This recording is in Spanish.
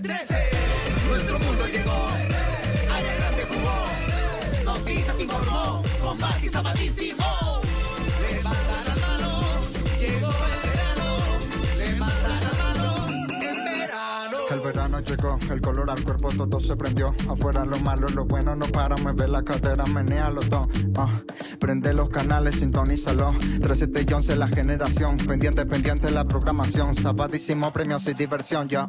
13. Nuestro mundo llegó, área grande jugó, noticias informó, combate zapatísimo. Levanta las manos, llegó el verano, levanta las manos, el verano. El llegó, el color al cuerpo todo se prendió, afuera lo malo, lo bueno no para, mueve la cadera, menea los dos. Ah, prende los canales, sintonízalo 37 y 11 la generación Pendiente, pendiente la programación Sabadísimo, premios y diversión, ya.